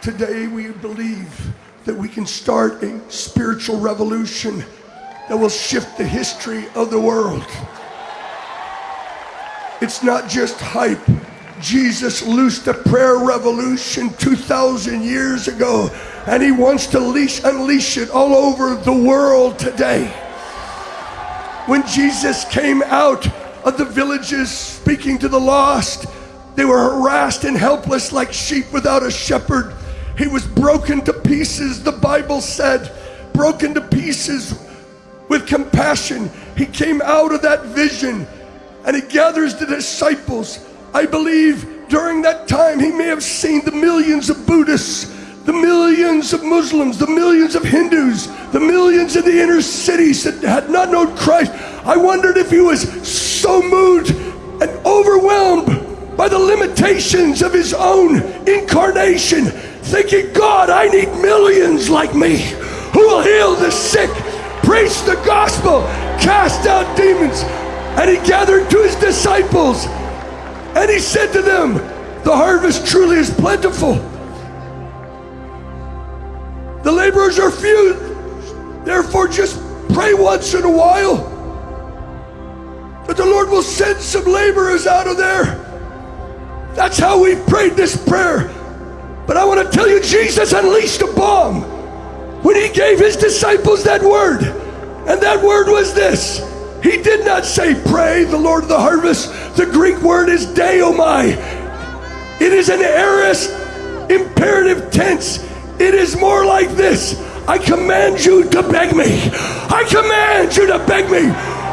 Today we believe that we can start a spiritual revolution that will shift the history of the world. It's not just hype. Jesus loosed a prayer revolution 2,000 years ago, and he wants to leash, unleash it all over the world today. When Jesus came out of the villages speaking to the lost, they were harassed and helpless like sheep without a shepherd. He was broken to pieces, the Bible said, broken to pieces with compassion. He came out of that vision and he gathers the disciples. I believe during that time he may have seen the millions of Buddhists, the millions of Muslims, the millions of Hindus, the millions in the inner cities that had not known Christ. I wondered if he was so moved and overwhelmed by the limitations of his own incarnation, thinking, God, I need millions like me who will heal the sick, preach the gospel, cast out demons. And he gathered to his disciples and he said to them, The harvest truly is plentiful. The laborers are few. Therefore, just pray once in a while that the Lord will send some laborers out of there that's how we prayed this prayer. But I want to tell you, Jesus unleashed a bomb when he gave his disciples that word. And that word was this. He did not say, pray the Lord of the harvest. The Greek word is deomai. It is an aorist imperative tense. It is more like this. I command you to beg me. I command you to beg me.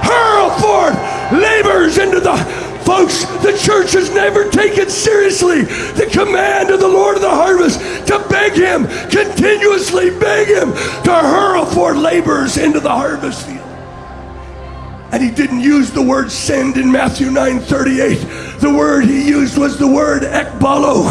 Hurl forth labors into the Folks, the church has never taken seriously the command of the Lord of the harvest to beg Him, continuously beg Him to hurl forth laborers into the harvest field. And he didn't use the word send in Matthew 9 38. The word he used was the word ekbalo.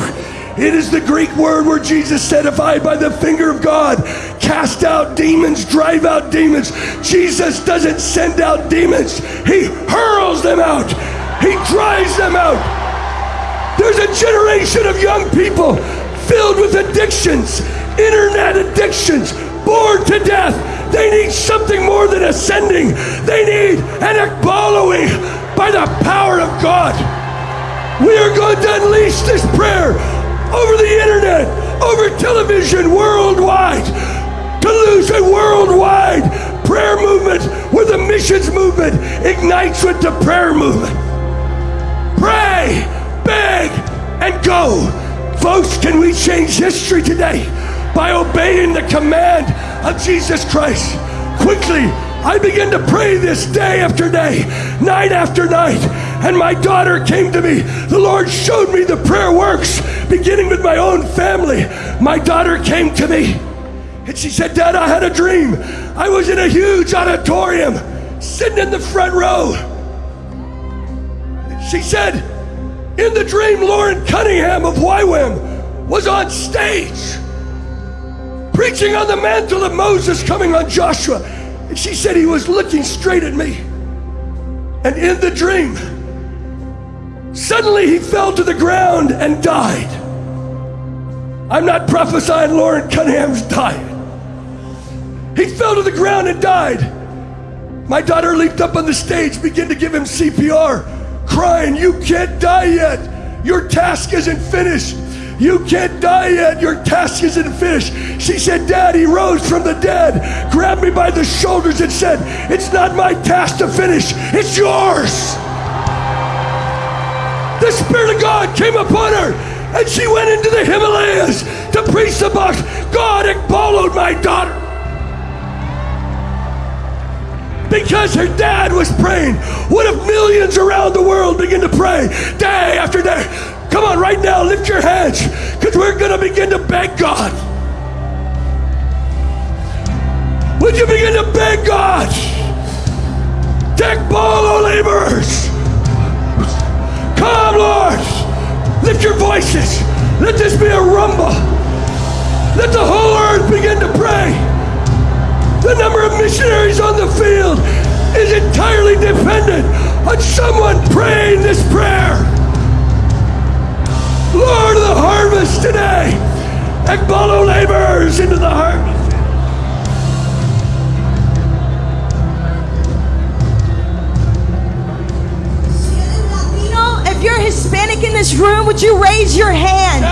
It is the Greek word where Jesus said, If I, by the finger of God, cast out demons, drive out demons, Jesus doesn't send out demons, He hurls them out. He drives them out. There's a generation of young people filled with addictions, internet addictions, bored to death. They need something more than ascending. They need an ekbaloing by the power of God. We are going to unleash this prayer over the internet, over television, worldwide, to lose a worldwide prayer movement where the missions movement ignites with the prayer movement and. Folks, can we change history today by obeying the command of Jesus Christ? Quickly, I began to pray this day after day, night after night, and my daughter came to me. The Lord showed me the prayer works, beginning with my own family. My daughter came to me and she said, Dad, I had a dream. I was in a huge auditorium, sitting in the front row. She said, in the dream, Loren Cunningham of YWAM was on stage preaching on the mantle of Moses coming on Joshua. And she said he was looking straight at me. And in the dream, suddenly he fell to the ground and died. I'm not prophesying Loren Cunningham's dying. He fell to the ground and died. My daughter leaped up on the stage, began to give him CPR crying, You can't die yet. Your task isn't finished. You can't die yet. Your task isn't finished. She said, Dad, he rose from the dead, grabbed me by the shoulders, and said, It's not my task to finish, it's yours. The Spirit of God came upon her, and she went into the Himalayas to preach the box. God had followed my daughter. Because her dad was praying. What if millions around the world begin to pray day after day? Come on, right now, lift your hands because we're going to begin to beg God. Would you begin to beg God? Take bolo laborers. Come, Lord. Lift your voices. Let this be a rumble. Let the whole earth begin to pray. The number of missionaries on the field is entirely dependent on someone praying this prayer. Lord of the harvest today, ekbalo laborers into the harvest. If you're Hispanic in this room, would you raise your hand?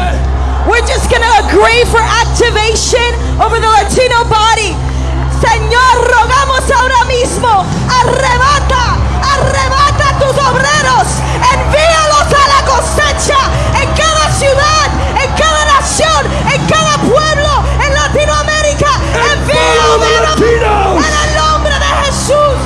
We're just going to agree for activation over the Latino body. Señor, rogamos ahora mismo, arrebata, arrebata a tus obreros, envíalos a la cosecha en cada ciudad, en cada nación, en cada pueblo, en Latinoamérica. Envíalos Latinos. en el nombre de Jesús.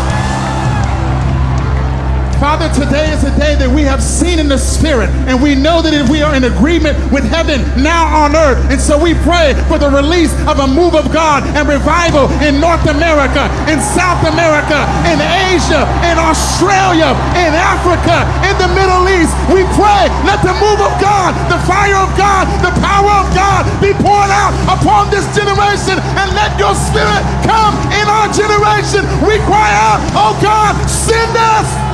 Father, today is a day that we have seen in the spirit, and we know that if we are in agreement with heaven now on earth, and so we pray for the release of a move of God and revival in North America, in South America, in Asia, in Australia, in Africa, in the Middle East. We pray, let the move of God, the fire of God, the power of God be poured out upon this generation, and let your spirit come in our generation. We cry out, oh God, send us.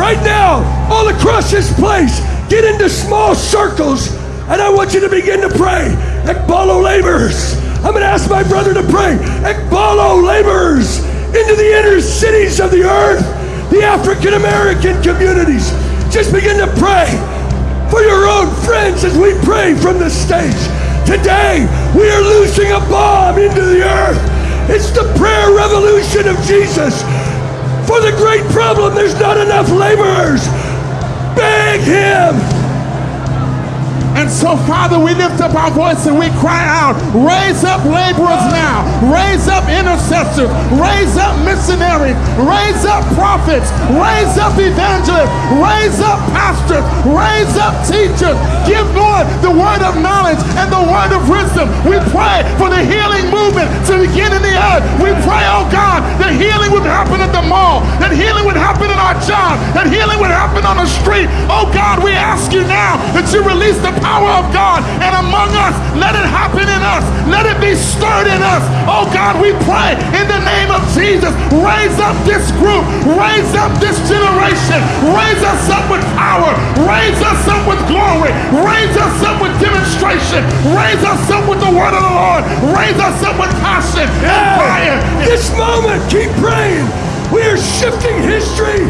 Right now, all across this place, get into small circles, and I want you to begin to pray. Ekbalo laborers. I'm going to ask my brother to pray. Ekbalo laborers into the inner cities of the earth, the African American communities. Just begin to pray for your own friends as we pray from the stage. Today, we are loosing a bomb into the earth. It's the prayer revolution of Jesus. For the great problem, there's not enough laborers. Beg him. And so, Father, we lift up our voice and we cry out, raise up laborers now, raise up intercessors, raise up missionaries, raise up prophets, raise up evangelists, raise up pastors, raise up teachers. Give, Lord, the word of knowledge and the word of wisdom. We pray for the healing happen at the mall, that healing would happen in our job, that healing would happen on the street. Oh God, we ask you now that you release the power of God and among us, let it happen in us. Let it be stirred in us. Oh God, we pray in the name of Jesus. Raise up this group. Raise up this generation. Raise us up with power. Raise us up with glory. Raise us up with demonstration. Raise us up with the word of the Lord. Raise us up with passion and fire. This moment, keep praying. We are shifting history,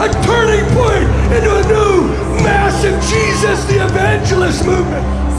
a turning point into a new, massive Jesus the evangelist movement.